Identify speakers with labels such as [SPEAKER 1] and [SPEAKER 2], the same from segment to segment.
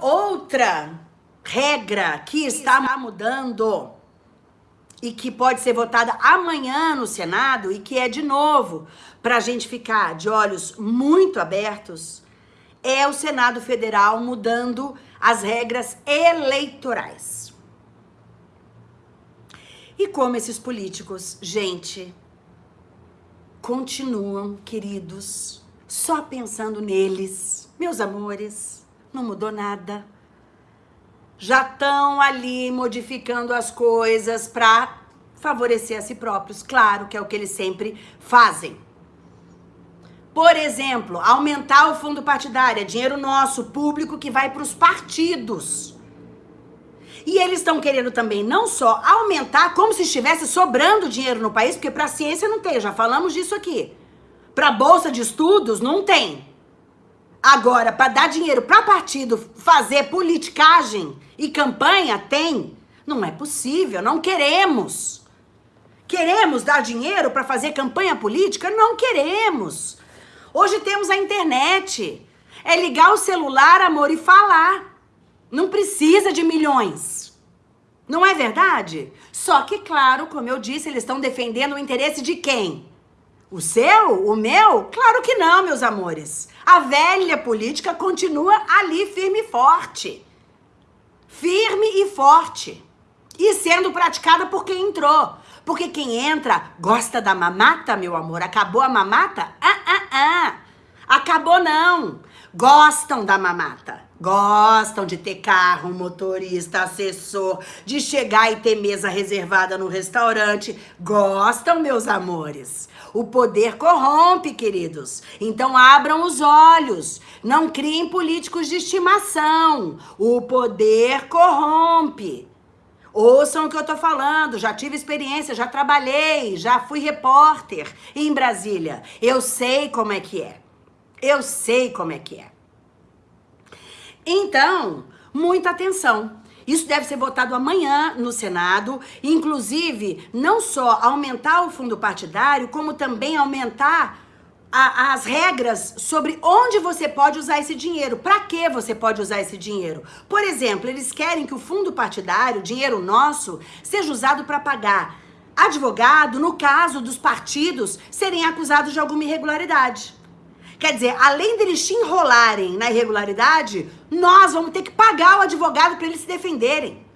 [SPEAKER 1] Outra regra que está mudando e que pode ser votada amanhã no Senado e que é de novo para a gente ficar de olhos muito abertos é o Senado Federal mudando as regras eleitorais. E como esses políticos, gente, continuam, queridos, só pensando neles, meus amores, não mudou nada. Já estão ali modificando as coisas para favorecer a si próprios, claro que é o que eles sempre fazem. Por exemplo, aumentar o fundo partidário, é dinheiro nosso, público, que vai para os partidos. E eles estão querendo também não só aumentar, como se estivesse sobrando dinheiro no país, porque para a ciência não tem, já falamos disso aqui. Para bolsa de estudos não tem. Agora, para dar dinheiro para partido fazer politicagem e campanha, tem. Não é possível, não queremos. Queremos dar dinheiro para fazer campanha política? Não queremos. Hoje temos a internet. É ligar o celular, amor, e falar. Não precisa de milhões. Não é verdade? Só que, claro, como eu disse, eles estão defendendo o interesse de quem? O seu? O meu? Claro que não, meus amores. A velha política continua ali firme e forte. Firme e forte. E sendo praticada por quem entrou. Porque quem entra gosta da mamata, meu amor. Acabou a mamata? Ah, ah, ah. Acabou não. Gostam da mamata. Gostam de ter carro, motorista, assessor, de chegar e ter mesa reservada no restaurante. Gostam, meus amores. O poder corrompe, queridos. Então abram os olhos. Não criem políticos de estimação. O poder corrompe. Ouçam o que eu tô falando, já tive experiência, já trabalhei, já fui repórter em Brasília. Eu sei como é que é. Eu sei como é que é. Então, muita atenção. Isso deve ser votado amanhã no Senado, inclusive não só aumentar o fundo partidário, como também aumentar a, as regras sobre onde você pode usar esse dinheiro, para que você pode usar esse dinheiro. Por exemplo, eles querem que o fundo partidário, dinheiro nosso, seja usado para pagar advogado no caso dos partidos serem acusados de alguma irregularidade. Quer dizer, além deles te enrolarem na irregularidade, nós vamos ter que pagar o advogado para eles se defenderem.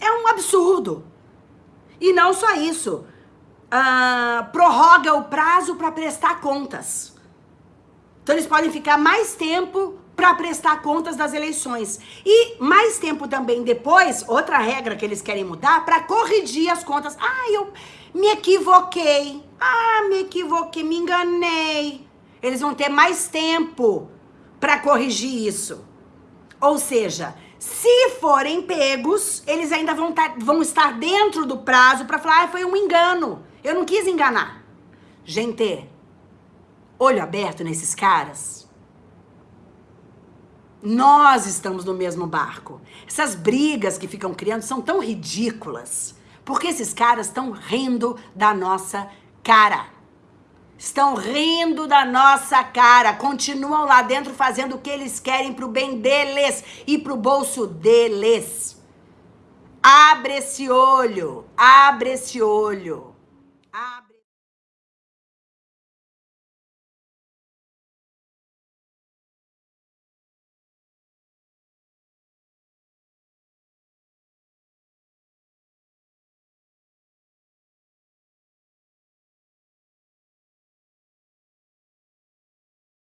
[SPEAKER 1] É um absurdo. E não só isso uh, prorroga o prazo para prestar contas. Então eles podem ficar mais tempo para prestar contas das eleições. E mais tempo também depois, outra regra que eles querem mudar, para corrigir as contas. Ah, eu me equivoquei. Ah, me equivoquei, me enganei. Eles vão ter mais tempo para corrigir isso. Ou seja, se forem pegos, eles ainda vão, tá, vão estar dentro do prazo para falar, ah, foi um engano. Eu não quis enganar. Gente, olho aberto nesses caras. Nós estamos no mesmo barco. Essas brigas que ficam criando são tão ridículas. Porque esses caras estão rindo da nossa cara. Estão rindo da nossa cara. Continuam lá dentro fazendo o que eles querem pro bem deles e pro bolso deles. Abre esse olho. Abre esse olho.